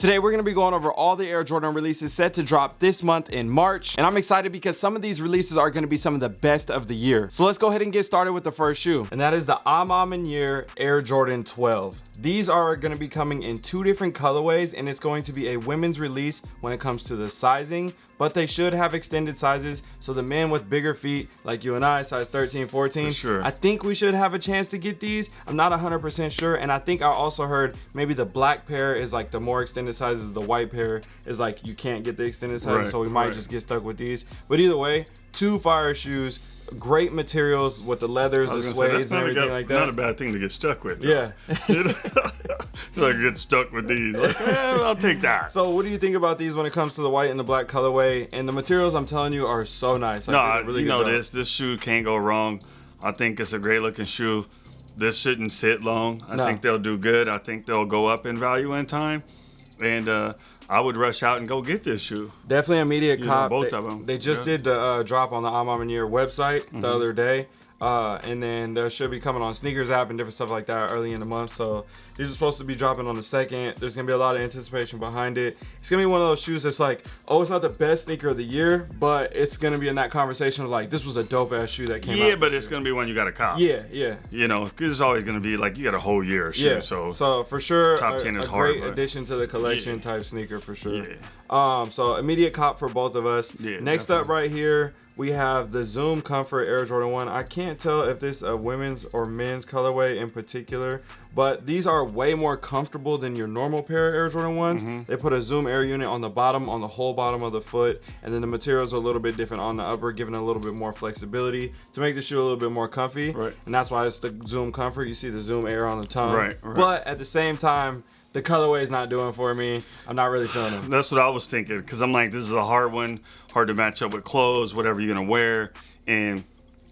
Today we're going to be going over all the Air Jordan releases set to drop this month in March and I'm excited because some of these releases are going to be some of the best of the year. So let's go ahead and get started with the first shoe and that is the A Year Air Jordan 12. These are going to be coming in two different colorways and it's going to be a women's release when it comes to the sizing but they should have extended sizes so the men with bigger feet like you and I size 13 14 sure. I think we should have a chance to get these I'm not 100% sure and I think I also heard maybe the black pair is like the more extended sizes the white pair is like you can't get the extended sizes Right, so we might right. just get stuck with these but either way two fire shoes great materials with the leathers the suede and not a, everything good- like not a bad thing to get stuck with. though. yeah like get stuck with these. Like, eh, I'll take that. so what do you think about these when it comes to the white and the black colorway and the materials i'm telling you are so nice Like, no, they did a I- really you know job. this. This shoe can't go wrong. I think it's a great looking shoe. This shouldn't sit long. I No. think they'll do good. I think they'll go up in value in time. And uh, I would rush out and go get this shoe. Definitely immediate Using cop. both they, of 'em, They just yeah. did the uh, drop on the A website Mm-hmm. the other day. Uh, and then there should be coming on sneakers app and different stuff like that early in the month. So these are supposed to be dropping on the second. There's gonna be a lot of anticipation behind it. It's gonna be one of those shoes that's like, oh, it's not the best sneaker of the year, but it's gonna be in that conversation of like, this was a dope ass shoe that came out. Yeah, but it's year. going to be one you got to cop. yeah, yeah. You know, 'cause it's always going to be like you got a whole year of shoe. Yeah, So, so for sure, top a, 10 is a hard, great but- addition to the collection Yeah. type sneaker for sure. Yeah. Um, so immediate cop for both of us. Yeah, Next up, right here, we have the Zoom Comfort Air Jordan One. I can't tell if this a women's or men's colorway in particular, but these are way more comfortable than your normal pair of Air Jordan ones. Mm-hmm. They put a Zoom Air unit on the bottom, on the whole bottom of the foot, and then the materials are a little bit different on the upper, giving a little bit more flexibility to make the shoe a little bit more comfy. Right. And that's why it's the Zoom Comfort. You see the Zoom Air on the tongue. Right, right. But at the same time, the colorway is not doing for me. I'm not really feeling it. That's what I was thinking because I'm like, this is a hard one, hard to match up with clothes, whatever you're gonna wear, and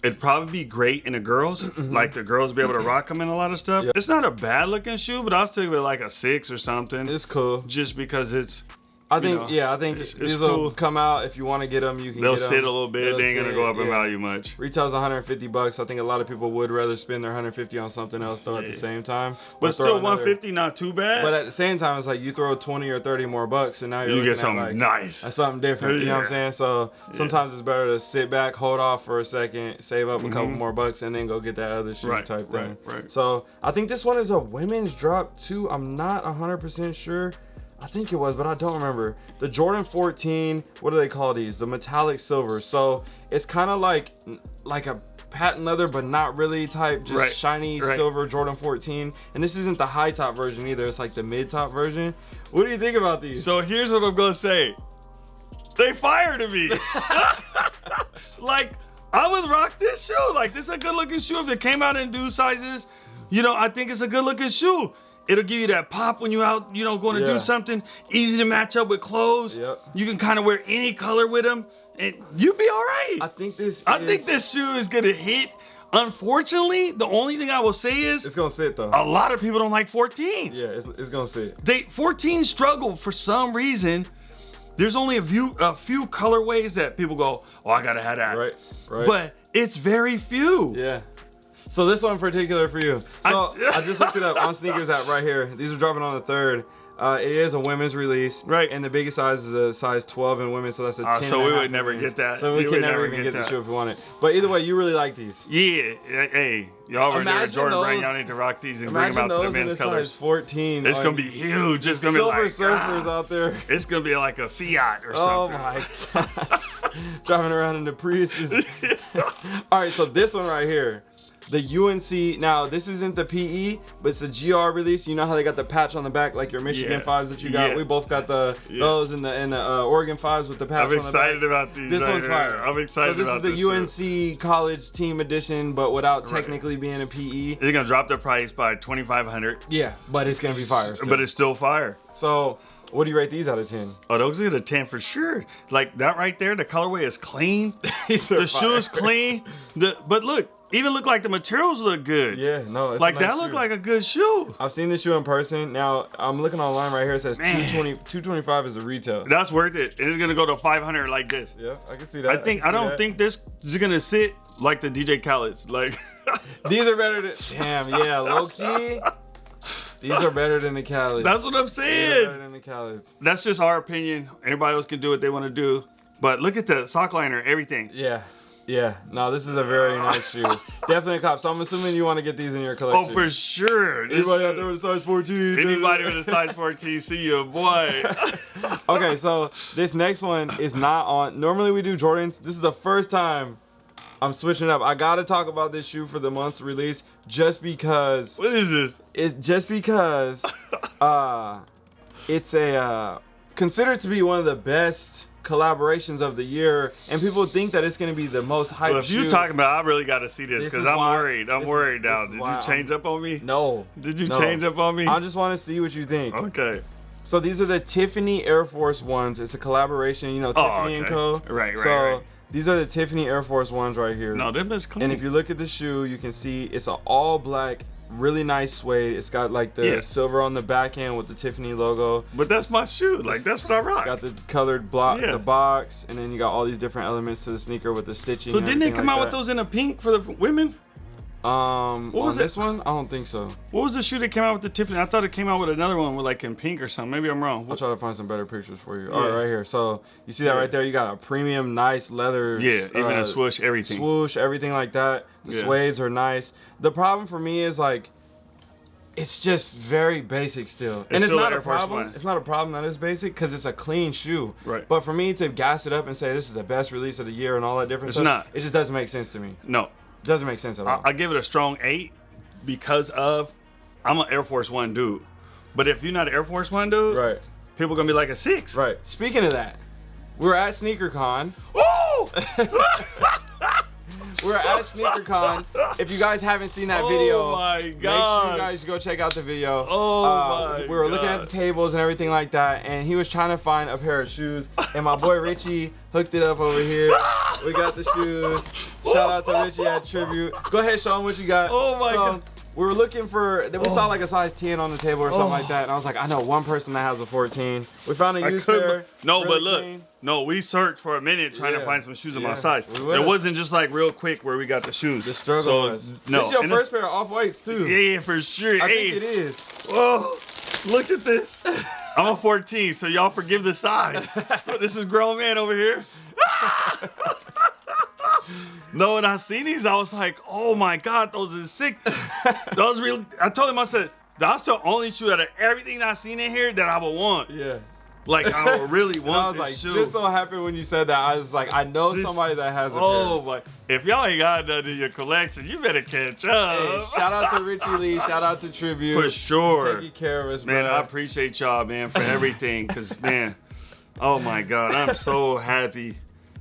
it'd probably be great in the girls. Like the girls be able to rock them in a lot of stuff. Mm-hmm. It's not a bad looking shoe, but I'll stick with like a six or something, It's cool. just because it's I think, know, yeah, I think it's- these will come out. If you want to get them, you can they'll sit a little bit. They'll they ain't gonna go up in value much. Retails 150 bucks. I think a lot of people would rather spend their 150 on something else though at the same time. But still, another- 150 not too bad. But at the same time, it's like you throw 20 or 30 more bucks, and now you're you get something like nice. something different. You know what I'm saying? So sometimes it's better to sit back, hold off for a second, save up a couple Mhm. more bucks, and then go get that other shoe Right, type right, thing. right. So I think this one is a women's drop too. I'm not 100% sure. I think it was, but I don't remember. The Jordan 14, what do they call these? The metallic silver. So it's kind of like like a patent leather, but not really type, just Right, shiny right. silver Jordan 14. And this isn't the high top version either. It's like the mid top version. What do you think about these? So here's what I'm gonna say. They fired me. like I would rock this shoe. Like this is a good looking shoe. If it came out in due sizes, you know, I think it's a good looking shoe. It'll give you that pop when you're out, you know, going to Yeah. do something. Easy to match up with clothes. Yep. You can kind of wear any color with them, and you'd be all right. I think this. I is- think this shoe is gonna hit. Unfortunately, the only thing I will say is It's gonna sit though. a lot of people don't like 14s yeah, it's, it's gonna sit. they 14 struggle for some reason. There's only a few a few colorways that people go, oh, I gotta have that. Right, right. But it's very few. Yeah. So this one in particular for you. So I, I- just looked it up on sneakers app right here. These are dropping on the third. Uh, it is a women's release, Right. And the biggest size is a size 12 in women, so that's a 10. Ah, so we would never get that. So we, We can never even get get the shoe if we want it. But either way, you really like these. Yeah. Hey, y'all were there Jordan those- Y'all need to rock these and bring them out to the men's size colors. 14. It's on gonna be huge. It's gonna be like silver surfers ah, out there. It's gonna be like a Fiat or Oh something. my god. Driving around in the Priuses. All right, so this one right here. The UNC, now this isn't the PE, but it's the GR release. You know how they got the patch on the back, like your Michigan Yeah. fives that you got. Yeah. We both got the Yeah. those and the and the uh, Oregon fives with the patch I'm on the back. excited about these. This right one's here. fire. I'm excited so this about is this. the too. UNC college team edition, but without Right. technically being a PE. They're gonna drop the price by 2,500, Yeah, but it's gonna be fire. still. but it's still fire. so what do you rate these out of ten? Oh, those are the 10 for sure. Like that right there, the colorway is clean. The shoe is clean. The but look, even look like the materials look good. Yeah, no, Like nice that look shoe. like a good shoe. I've seen this shoe in person. Now I'm looking online right here. It says Man. 220, 225 is a retail. That's worth it. It's gonna go to 500 like this. Yeah, I can see that. I think can I don't that. think this is gonna sit like the DJ Khaled's. Like these are better than. Damn, yeah, low key. These are better than the Khaleds. That's what I'm are better saying. than the Khaleds. That's just our opinion. Everybody else can do what they want to do. But look at the sock liner, everything. Yeah. Yeah. No, this is a very nice shoe. Definitely a cop. So I'm assuming you want to get these in your collection. Oh, for sure. Anybody out there with a size 14? Anybody with a size 14, see you, boy. okay, so this next one is not on. Normally we do Jordans. This is the first time I'm switching up. I gotta talk about this shoe for the month's release, just because what is this? it's just because uh, it's a uh, considered to be one of the best collaborations of the year, and people think that it's gonna be the most hyped Well, if you shoe. talking about, I really got to see this because I'm why- worried. I'm this is- worried now. Did you change I'm- up on me? no, Did you no. change up on me? I just want to see what you think. okay. So these are the Tiffany Air Force Ones. It's a collaboration, you know, oh, Tiffany and Oh. Co. Right, right, So right. these are the Tiffany Air Force Ones right here. No, them is clean. And if you look at the shoe, you can see it's an all black, really nice suede. It's got like the Yeah. silver on the back end with the Tiffany logo. but that's my shoe. Like that's what I rock. Got the colored block, Yeah. the box, and then you got all these different elements to the sneaker with the stitching. so didn't they come like out with those in a pink for the women? Um, What on was it? this one, I don't think so. What was the shoe that came out with the Tiffany? I thought it came out with another one with like in pink or something. Maybe I'm wrong. I'll try to find some better pictures for you. All right, right here. So you see that Yeah. right there? You got a premium, nice leather. Yeah, even uh, a swoosh, everything. swoosh, everything like that. The Yeah. suedes are nice. The problem for me is like, it's just very basic still, and it's still not a problem. One. It's not a problem that it's basic because it's a clean shoe. Right. But for me to gas it up and say this is the best release of the year and all that different It's stuff, not. it just doesn't make sense to me. No, doesn't make sense at all. I, I give it a strong eight because of I'm an Air Force One dude. But if you're not an Air Force One dude, right. people gonna be like a six. Right. Speaking of that, we're at SneakerCon. Woo! We're at SneakerCon. If you guys haven't seen that Oh video, my make sure you guys go check out the video. Uh, Oh my We were looking at the tables and everything like that, and he was trying to find a pair of shoes, and my boy Richie hooked it up over here. We got the shoes. Shout out to Richie at Tribute. Go ahead, show him what you got. Oh my So, God. We were looking for, we saw like a size 10 on the table or something Oh. like that, and I was like, I know one person that has a 14. We found a used pair. No, really but look, clean. No, we searched for a minute trying Yeah. to find some shoes of Yeah, my size. It wasn't just like real quick where we got the shoes. The struggle So, was. No, This is your and first pair of off-whites too. Yeah, yeah, for sure. I hey, think it is. Whoa, look at this. I'm a 14, so y'all forgive the size. this is grown man over here. no, when I seen these, I was like, oh my god, those are sick. Those real. I told him, I said, that's the only shoe out of everything I seen in here that I would want. Yeah. Like I really And I want was this like, shoe. just so happy when you said that. I was like, I know This- somebody that has a Oh pair. my! If y'all ain't got none in your collection, you better catch up. Hey, shout out to Richie Lee. Shout out to Tribute. For sure. Taking care of us, Man, bro. I appreciate y'all, man, for everything. Cause man, oh my God, I'm so happy.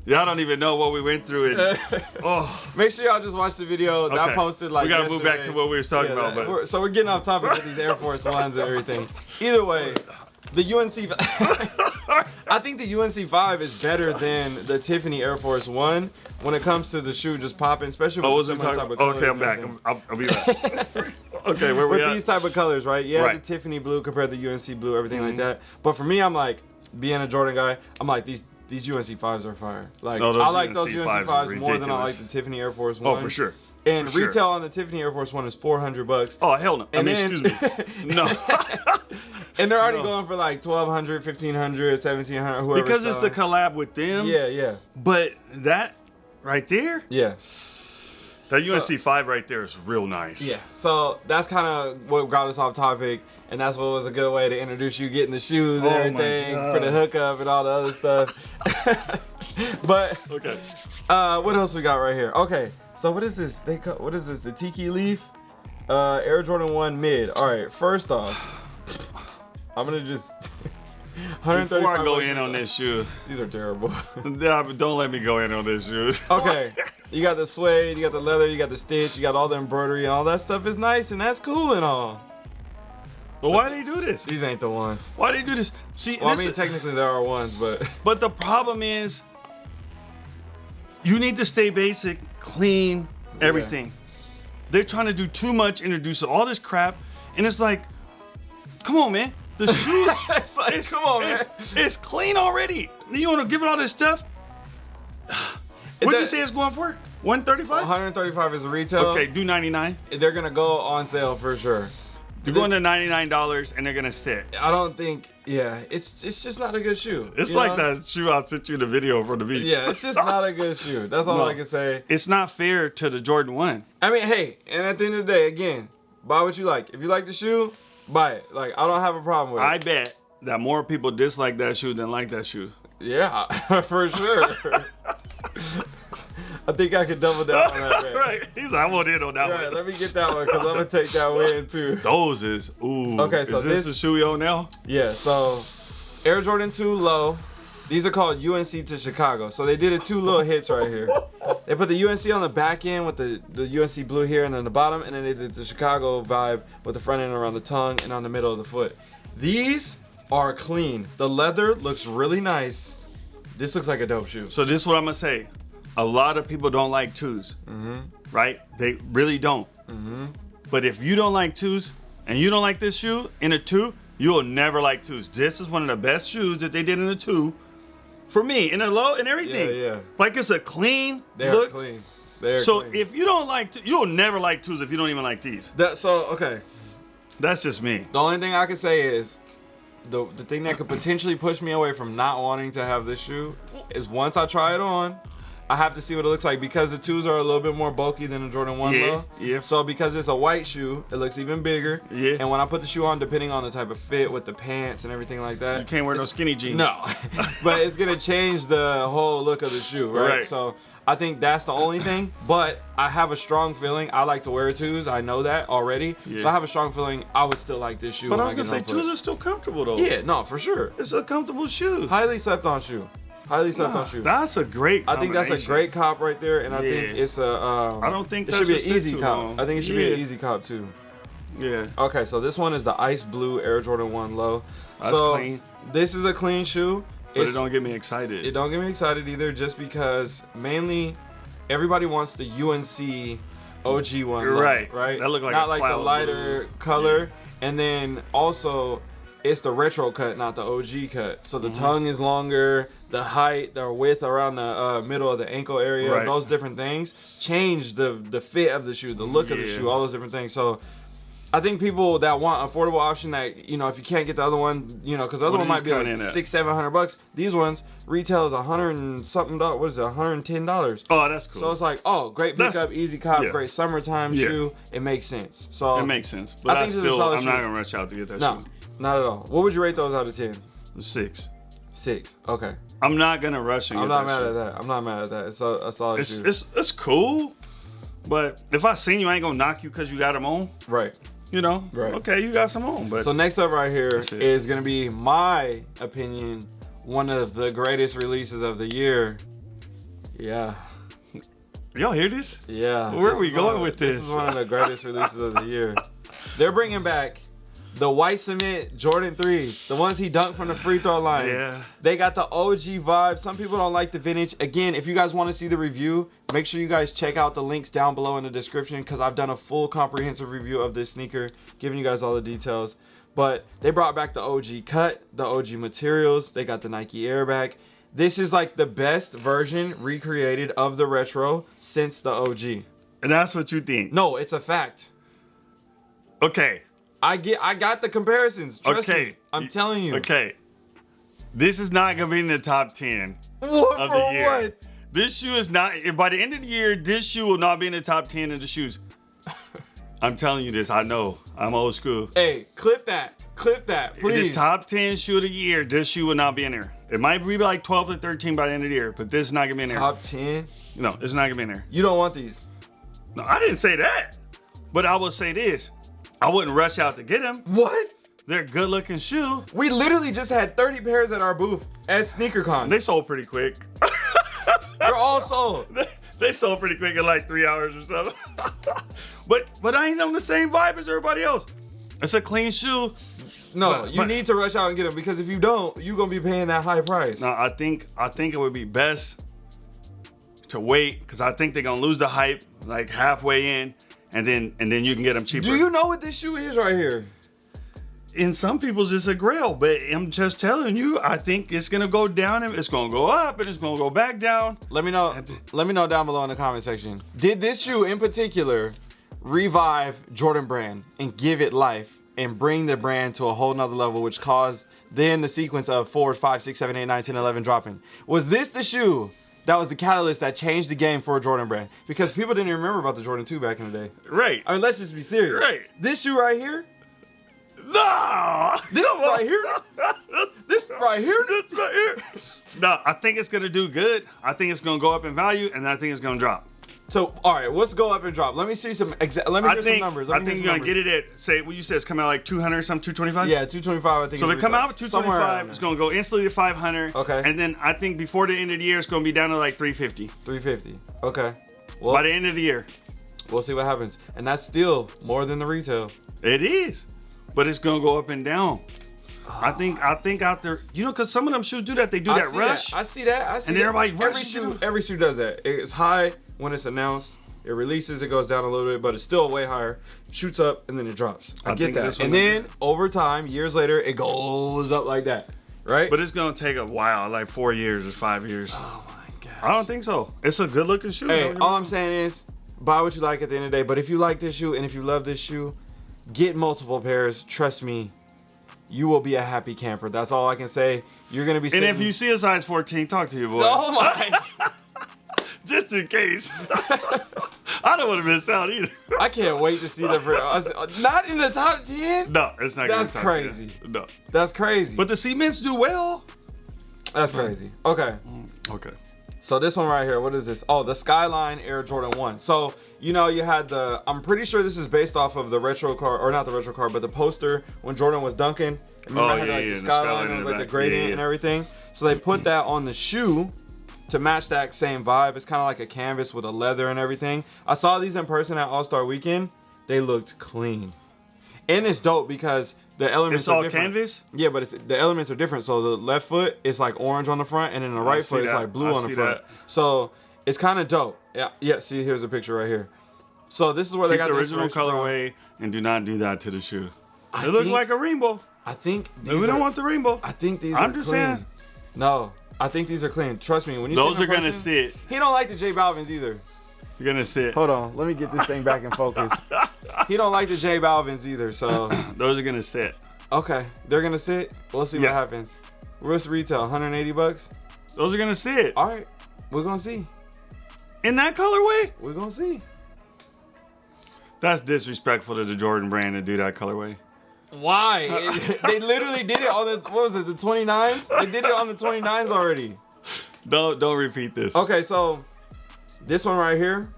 Y'all don't even know what we went through. And, oh, Make sure y'all just watch the video that I Okay. posted like We gotta move back to what we was talking Yeah, about, that- but- we're- so we're getting off topic with these Air Force Ones and everything. Either way, the UNC. I think the UNC five is better than the Tiffany Air Force One when it comes to the shoe just popping, especially with oh, was talking? type of Okay, I'm back. I'm, I'll, I'll be back. okay, where we with these type of colors, right? Yeah, Right. the Tiffany blue compared to the UNC blue, everything like Mhm. that. But for me, I'm like being a Jordan guy. I'm like these these UNC fives are fire. Like No, I like those UNC UNC fives fives more than I like the Tiffany Air Force One. oh, for sure. And sure. retail on the Tiffany Air Force One is 400 bucks. Oh hell no! I And mean, then- excuse me. No. and they're already No. going for like 1200, 1500, 1700, whoever. because it's the collab with them. Yeah, yeah, But that right there, yeah. that UNC five right there is real nice. Yeah. So that's kind of what got us off topic, and that's what was a good way to introduce you getting the shoes and Oh everything for the hookup and all the other stuff. but Okay. uh, what else we got right here? Okay. So what is this? They call, what is this? The Tiki Leaf, uh, Air Jordan One Mid. All right. First off, I'm gonna just. 135 Before I go in on this shoe, These are terrible. don't let me go in on this shoe. okay. You got the suede, you got the leather, you got the stitch, you got all the embroidery, and all that stuff is nice and that's cool and all. But why do they do this? These ain't the ones. Why do they do this? See, Well, I mean, technically there are ones, but but the problem is, you need to stay basic, clean, everything. They're trying to do too much, introduce all this crap, and it's like, come on, man. The shoes, It's like, come on, man. it's, it's clean already. You want to give it all this stuff? What'd you say it's going for? 135? 135 is retail. Okay, do 99. They're gonna go on sale for sure. They're going to ninety nine dollars and they're gonna sit. I don't think. Yeah, it's it's just not a good shoe. It's like know? that shoe I sent you the video from the beach. Yeah, it's just not a good shoe. That's all No. I can say. It's not fair to the Jordan One. I mean, hey, and at the end of the day, again, buy what you like. If you like the shoe, buy it. Like I don't have a problem with it. I bet that more people dislike that shoe than like that shoe. Yeah, for sure. I think I could double down on that. Man. right. He's like, I want in on that Right, one. let me get that one because I'm gonna take that win too. Those is ooh. Okay, so is this, this- the shoe we own now? Yeah, so Air Jordan 2 low. These are called UNC to Chicago. So they did it two little hits right here. They put the UNC on the back end with the, the UNC blue here and then the bottom, and then they did the Chicago vibe with the front end around the tongue and on the middle of the foot. These are clean. The leather looks really nice. This looks like a dope shoe. So this is what I'm gonna say. A lot of people don't like 2s Mm-hmm. right? They really don't. Mm-hmm. But if you don't like twos and you don't like this shoe in a two, you'll never like twos. This is one of the best shoes that they did in a two. For me, in a low and everything. Yeah, yeah. Like it's a clean They're look. clean. They're So clean. if you don't like, you'll never like twos if you don't even like these. that, so okay, That's just me. The only thing I can say is the the thing that could potentially push me away from not wanting to have this shoe is once I try it on, I have to see what it looks like because the twos are a little bit more bulky than the Jordan 1 Yeah, low. yeah. So because it's a white shoe, it looks even bigger. Yeah. And when I put the shoe on, depending on the type of fit with the pants and everything like that. You can't wear no skinny jeans. No. but it's gonna change the whole look of the shoe, right? Right. So I think that's the only thing. But I have a strong feeling I like to wear twos. I know that already. Yeah. So I have a strong feeling I would still like this shoe. But I was gonna say twos are still comfortable though. Yeah, no, for sure. It's a comfortable shoe. Highly slept on shoe. Highly slept Nah, on shoe. That's a great. I think that's a great cop right there, and I think it's a. Um, I don't think it should be an easy cop. long. I think it should be an easy cop too. Yeah. Okay, so this one is the ice blue Air Jordan One Low. That's so clean. this is a clean shoe. But it don't get me excited. It don't get me excited either, just because mainly everybody wants the UNC OG one, You're right. Right. That look like not a like the lighter blue. color, and then also it's the retro cut, not the OG cut. So the Mhm. tongue is longer, the height, the width around the uh, middle of the ankle area, Right. those different things change the the fit of the shoe, the look of the shoe, all those different things. So. I think people that want affordable option that you know if you can't get the other one you know because the other What one might be like coming in at? six seven hundred bucks these ones retail is a hundred and something dollars what is it a hundred and ten dollars oh, that's cool. so it's like oh great That's- pickup easy cop yeah. great summertime Yeah. shoe it makes sense so it makes sense. But I I, think a still, I'm not gonna rush out to get that no shoe. Not at all what would you rate those out of 10? Six. Six. okay I'm not gonna rush and I'm not mad shoe. at that I'm not mad at that it's a, a solid It's, it's it's cool, but if I seen you, I ain't gonna knock you because you got them on. right You know, Right. Okay, you got some on, but so next up right here is gonna be my opinion one of the greatest releases of the year yeah y'all hear this? Yeah. Where are we going of- with This this? is one of the greatest releases of the year. They're bringing back the white cement Jordan 3s, the ones he dunked from the free throw line. Yeah. They got the OG vibe. Some people don't like the vintage. Again, if you guys want to see the review, make sure you guys check out the links down below in the description because I've done a full comprehensive review of this sneaker, giving you guys all the details. But they brought back the OG cut, the OG materials. They got the Nike Air back. This is like the best version recreated of the retro since the OG. And that's what you think. No, it's a fact. Okay. I get I got the comparisons. Trust Okay. me. I'm telling you. Okay. This is not gonna be in the top ten What of the year. what? This shoe is not. By the end of the year, this shoe will not be in the top ten of the shoes. I'm telling you this. I know. I'm old school. Hey, clip that. Clip that, The please. top 10 shoe of the year, this shoe will not be in there. It might be like 12 to 13 by the end of the year, but this is not gonna be in there. Top 10. No, it's not gonna be in there. You don't want these. No, I didn't say that. But I will say this. I wouldn't rush out to get them. What? They're good looking shoe. We literally just had 30 pairs at our booth at SneakerCon. They sold pretty quick. They're all sold. they, they sold pretty quick in like three hours or something. but but I ain't on the same vibe as everybody else. It's a clean shoe. No, But- you but- need to rush out and get them because if you don't, you're gonna be paying that high price. No, I think I think it would be best to wait because I think they're gonna lose the hype like halfway in, and then and then you can get them cheaper. Do you know what this shoe is right here? in some people's it's a grail, but I'm just telling you, I think it's gonna go down and it's gonna go up and it's gonna go back down. Let me know. Let me know down below in the comment section. Did this shoe in particular revive Jordan Brand and give it life and bring the brand to a whole nother level, which caused then the sequence of 4, 5, 6, 7, 8, 9, 10, 11 dropping. Was this the shoe that was the catalyst that changed the game for Jordan brand? Because people didn't even remember about the Jordan 2 back in the day. Right. I mean, let's just be serious. Right. This shoe right here, No. this right here, this right here. This right here. No, I think it's gonna do good. I think it's gonna go up in value, and I think it's gonna drop. So, all right, let's go up and drop. Let me see some exa- Let me I hear think. some numbers. I think you're gonna get it at say what you said. It's coming out like 200 some 225. Yeah, 225. I think. So they come out with 225, it's gonna go instantly to 500. Okay. And then I think before the end of the year, it's gonna be down to like 350. 350. Okay. Well, By the end of the year, we'll see what happens. And that's still more than the retail. it is, but it's gonna go up and down. I think. I think out there, you know, because some of them shoes do that. They do I that rush. I see that. I see And that. everybody every shoe, every shoe does that. It's high when it's announced. It releases, it goes down a little bit, but it's still way higher. Shoots up and then it drops. I, I get that. And then over time, years later, it goes up like that, right? But it's gonna take a while, like four years or five years. oh my god. I don't think so. It's a good looking shoe. Hey, all. I'm saying is buy what you like at the end of the day. But if you like this shoe and if you love this shoe, get multiple pairs. Trust me, you will be a happy camper. That's all I can say. You're gonna be. and if you see a size 14, talk to your boy. oh my, Just in case. I don't want to miss out either. I can't wait to see the. I- Not in the top ten. No, it's not. gonna That's crazy. 10. No, That's crazy. but the cements do well. that's crazy. Okay. Mm, okay. So this one right here, what is this? Oh, the Skyline Air Jordan 1. So, you know, you had the, I'm pretty sure this is based off of the retro car, or not the retro car, but the poster when Jordan was dunking. Remember Oh, I had yeah, like yeah, the the Skyline, Skyline it was the like the back. gradient Yeah, yeah. and everything. So they put that on the shoe to match that same vibe. It's kind of like a canvas with a leather and everything. I saw these in person at All-Star Weekend. They looked clean. And it's dope because the elements It's are all different. canvas. Yeah, but it's, the elements are different. So the left foot is like orange on the front, and then the right foot is like blue I on the front. that. So it's kind of dope. Yeah, yeah. See, here's a picture right here. So this is where they Keep got the original from. colorway and do not do that to the shoe. I It looks like a rainbow. I think these we don't want the rainbow. I think these are. I'm just clean. saying. No, I think these are clean. Trust me. When you Those are them gonna person- sit. He don't like the J Balvin's either. You're gonna sit. Hold on, let me get this thing back in focus. he don't like the J Balvin's either. So Those are gonna sit. okay, they're gonna sit. We'll see Yeah. what happens. What's retail? 180 bucks. Those are gonna sit. All right, we're gonna see. In that colorway? We're gonna see. That's disrespectful to the Jordan brand to do that colorway. Why? It- they literally did it on the what was it? The 29s? They did it on the 29s already. Don't don't repeat this. Okay, so this one right here.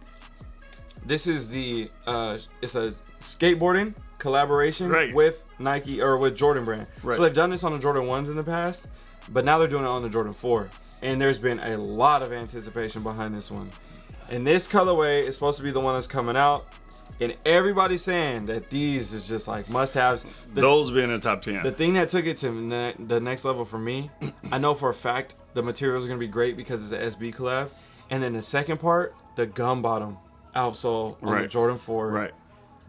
This is the uh it's a skateboarding collaboration Right. with Nike or with Jordan brand. Right. So they've done this on the Jordan 1s in the past, but now they're doing it on the Jordan 4. And there's been a lot of anticipation behind this one. And this colorway is supposed to be the one that's coming out. And everybody's saying that these is just like must-haves. Those being in the top ten. the thing that took it to ne- the next level for me, I know for a fact the materials are gonna be great because it's an SB collab, and then the second part, the gum bottom outsole on the Jordan 4. right.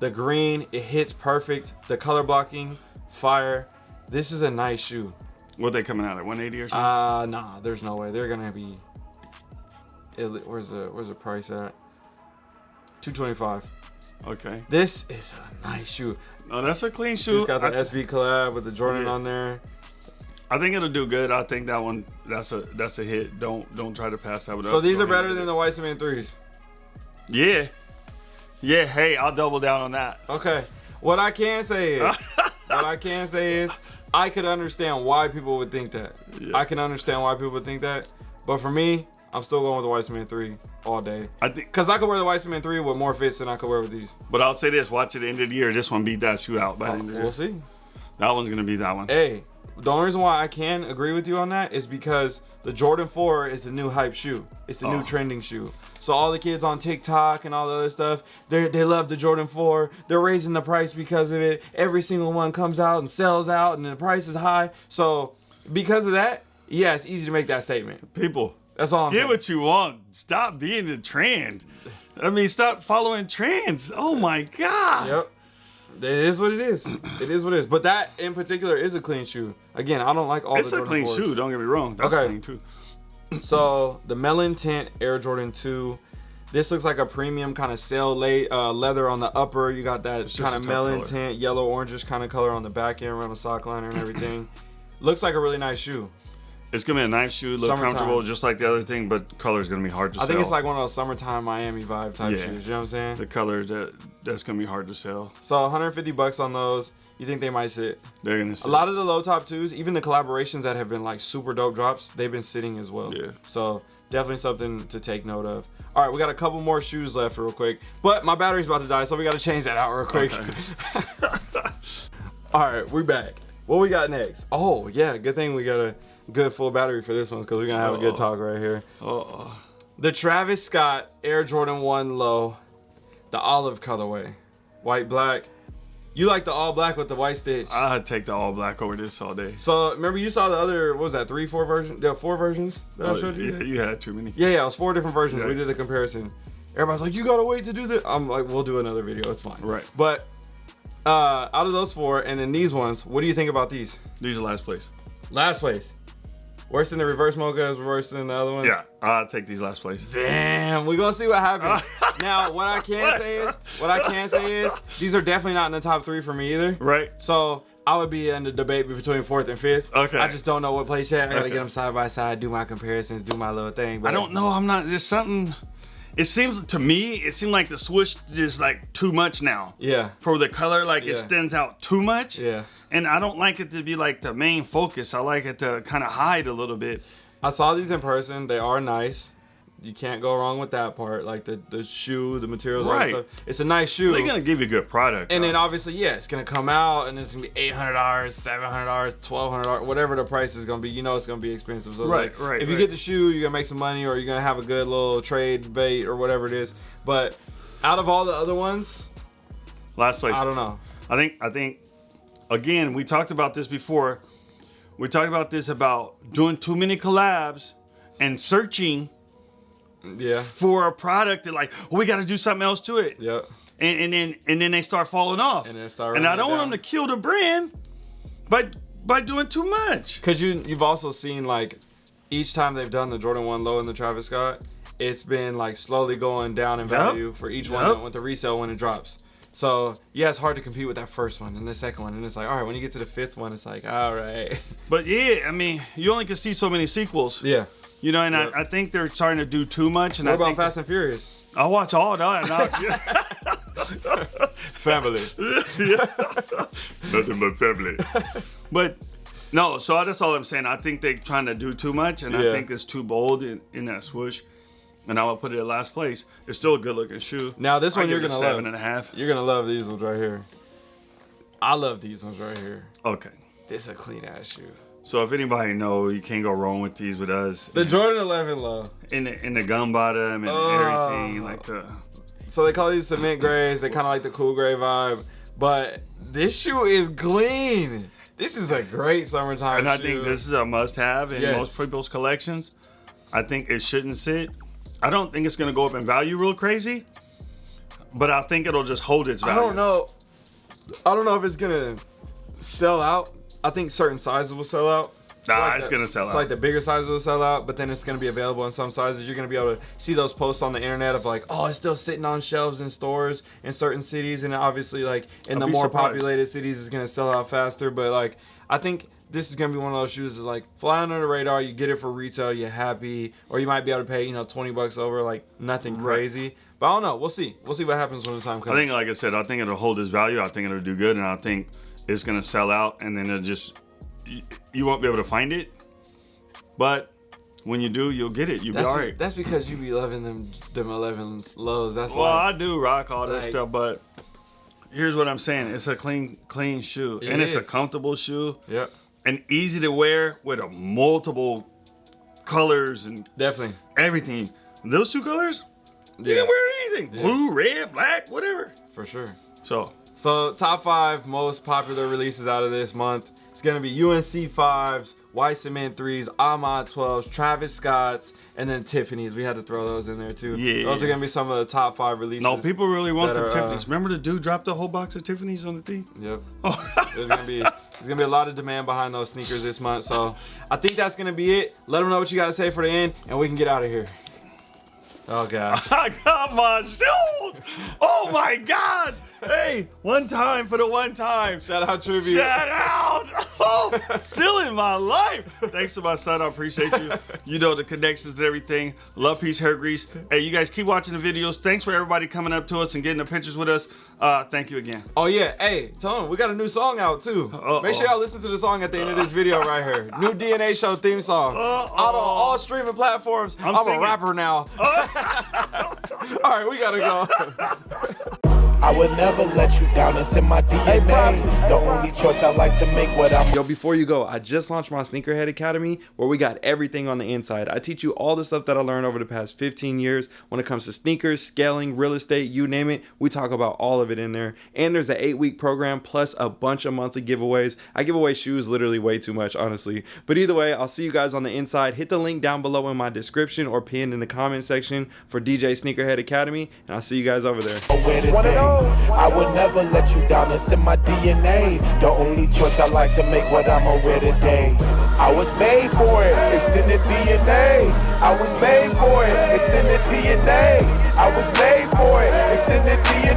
The green, it hits perfect. The color blocking, fire. This is a nice shoe. What they coming out at 180 or something? Uh nah, there's no way they're gonna be. it- Where's the Where's the price at? 225. Okay. This is a nice shoe. Oh, that's a clean She's shoe. got the SB collab with the Jordan Yeah. on there. I think it'll do good. I think that one that's a that's a hit. Don't don't try to pass that one up. So these Go are better than do the White Cement threes. Yeah. Yeah, hey, I'll double down on that. Okay. What I can say is, what I can say is, I could understand why people would think that. Yeah. I can understand why people would think that. But for me, I'm still going with the White Cement 3 all day. I think Because I could wear the White Cement 3 with more fits than I could wear with these. but I'll say this, watch at the end of the year, this one beat that shoe out by the end of the year. We'll see. That one's gonna be that one. Hey, the only reason why I can agree with you on that is because the Jordan 4 is the new hype shoe. It's the Oh. new trending shoe. So all the kids on TikTok and all the other stuff, they they love the Jordan 4. They're raising the price because of it. Every single one comes out and sells out and the price is high. So because of that, yeah, it's easy to make that statement. People, That's all I'm get saying. what you want. Stop being a trend. I mean, stop following trends. Oh my god. Yep. It is what it is. It is what it is. But that in particular is a clean shoe. Again, I don't like all It's the a Jordan clean 4s. shoe. Don't get me wrong. That's Okay. clean too. So the melon tint Air Jordan 2. This looks like a premium kind of sail late uh, leather on the upper. You got that kind of melon color. tint, yellow orangish kind of color on the back end around the sock liner and everything. looks like a really nice shoe. It's gonna be a nice shoe, look Summertime. comfortable, just like the other thing, but color is gonna be hard to I sell. I think it's like one of those summertime Miami vibe type Yeah. shoes. You know what I'm saying? the color that that's gonna be hard to sell. So 150 bucks on those. You think they might sit? They're gonna sit. A lot of the low top twos, even the collaborations that have been like super dope drops, they've been sitting as well. Yeah. So definitely something to take note of. All right, we got a couple more shoes left real quick, but my battery's about to die, so we got to change that out real quick. Okay. All right, we're back. What we got next? Oh yeah, good thing we got a good full battery for this one because we're gonna have a good Oh. talk right here. Oh, The Travis Scott Air Jordan 1 Low, the olive colorway, white black. You like the all black with the white stitch. I'd take the all black over this all day. So remember you saw the other what was that three four version? Yeah, four versions that I Oh, showed you. yeah, you had too many. Yeah, yeah, it was four different versions. Yeah. We did the comparison. Everybody's like, you gotta wait to do this. I'm like, we'll do another video. It's fine. Right. But uh, out of those four, and then these ones, what do you think about these? These are last place. Last place. Worse than the reverse mochas, worse than the other ones. Yeah, I'd take these last place. Damn, we're gonna see what happens. now, what I can say is, what I can say is, these are definitely not in the top three for me either. Right. So I would be in the debate between fourth and fifth. Okay. I just don't know what place yet. I gotta Okay. get them side by side, do my comparisons, do my little thing. But I don't know. I'm not. There's something. It seems to me. It seemed like the swoosh is like too much now. Yeah, For the color, like Yeah. it stands out too much. yeah. And I don't like it to be like the main focus. I like it to kind of hide a little bit. I saw these in person. They are nice. You can't go wrong with that part. Like the the shoe, the materials, Right. stuff. It's a nice shoe. They're gonna give you a good product. and though. then obviously, yeah, it's gonna come out and it's gonna be eight hundred dollars, seven hundred dollars, twelve hundred dollars, whatever the price is gonna be. You know, it's gonna be expensive. So Right, like, right, If you right. get the shoe, you're gonna make some money, or you're gonna have a good little trade bait or whatever it is. But out of all the other ones, last place. I don't know. I think I think again we talked about this before. We talked about this about doing too many collabs and searching Yeah. for a product that like oh, we got to do something else to it. Yep. And, and then and then they start falling off. And then start And I don't want them to kill the brand by by doing too much. Cause you you've also seen like each time they've done the Jordan One Low and the Travis Scott, it's been like slowly going down in Yep. value for each Yep. one with the resale when it drops. So yeah, it's hard to compete with that first one and the second one, and it's like all right, when you get to the fifth one, it's like all right, But yeah, I mean, you only can see so many sequels. yeah. You know, and Yep. I, I think they're trying to do too much. And What I about think Fast and Furious? I watch all that. Family. Nothing but family. but no, so that's all I'm saying. I think they're trying to do too much, and Yeah. I think it's too bold in, in that swoosh. And I will put it at last place. It's still a good looking shoe. Now this I one you're give it a gonna seven love. and a half. You're gonna love these ones right here. I love these ones right here. Okay. This is a clean ass shoe. So if anybody know, you can't go wrong with these with us. The Jordan 11 low. in the in the gum bottom and Oh. everything like the. So they call these cement grays. They kind of like the cool gray vibe. But this shoe is clean. This is a great summertime shoe. And I shoe. think this is a must-have in Yes. most people's collections. I think it shouldn't sit. I don't think it's gonna go up in value real crazy, but I think it'll just hold its value. I don't know. I don't know if it's gonna sell out. I think certain sizes will sell out. Nah, like it's the- gonna sell it's out. like the bigger sizes will sell out, but then it's gonna be available in some sizes. You're gonna be able to see those posts on the internet of like, oh, it's still sitting on shelves in stores in certain cities, and obviously like in I'd the more surprised. populated cities, it's gonna sell out faster. But like, I think this is gonna be one of those shoes that's like fly under the radar. You get it for retail, you're happy, or you might be able to pay you know 20 bucks over, like nothing Right. crazy. But I don't know. We'll see. We'll see what happens when the time comes. I think, like I said, I think it'll hold its value. I think it'll do good, and I think it's gonna sell out, and then it'll just you, won't be able to find it. But when you do, you'll get it. You'll that's, be all be- that's because you be loving them them 11 lows. That's Well, like, I do rock all that like- stuff, but here's what I'm saying: it's a clean, clean shoe, It and it's a comfortable shoe, Yep, and easy to wear with a multiple colors and definitely. everything. Those two colors, you can wear anything: Yeah. blue, red, black, whatever. for sure. So So top five most popular releases out of this month. It's gonna be UNC fives, White Cement threes, A Ma twelves, Travis Scott's, and then Tiffany's. We had to throw those in there too. Yeah. Those are gonna be some of the top five releases. no, people really want the uh, Tiffany's. Remember the dude dropped a whole box of Tiffany's on the thing? Yep. Oh. There's gonna be there's gonna be a lot of demand behind those sneakers this month. So I think that's gonna be it. Let them know what you gotta say for the end, and we can get out of here. Oh gosh. I got my shoes. Oh my God. Hey, one time for the one time. Shout out tribute. Shout out. Oh, feeling my life. Thanks to my son. I appreciate you. You know the connections and everything. Love, peace, hair grease. Hey, you guys keep watching the videos. Thanks for everybody coming up to us and getting the pictures with us. Uh, thank you again. Oh yeah, hey, Tone, we got a new song out too. Uh-oh. Make sure y'all listen to the song at the end of this video right here. New DNA Show theme song. Uh-oh. Out on all streaming platforms. I'm, I'm a rapper now. all right, we gotta go. I would never let you down. It's in my DNA. The only choice I like to make what I'm Yo, before you go, I just launched my Sneakerhead Academy where we got everything on the inside. I teach you all the stuff that I learned over the past 15 years when it comes to sneakers, scaling, real estate, you name it. We talk about all of it in there. And there's an eight week program plus a bunch of monthly giveaways. I give away shoes literally way too much, honestly. But either way, I'll see you guys on the inside. Hit the link down below in my description or pinned in the comment section for DJ Sneakerhead Academy. And I'll see you guys over there. I would never let you down, it's in my DNA. The only choice I like to make what I'ma wear today. I was made for it, it's in the DNA. I was made for it, it's in the DNA. I was made for it, it's in the DNA.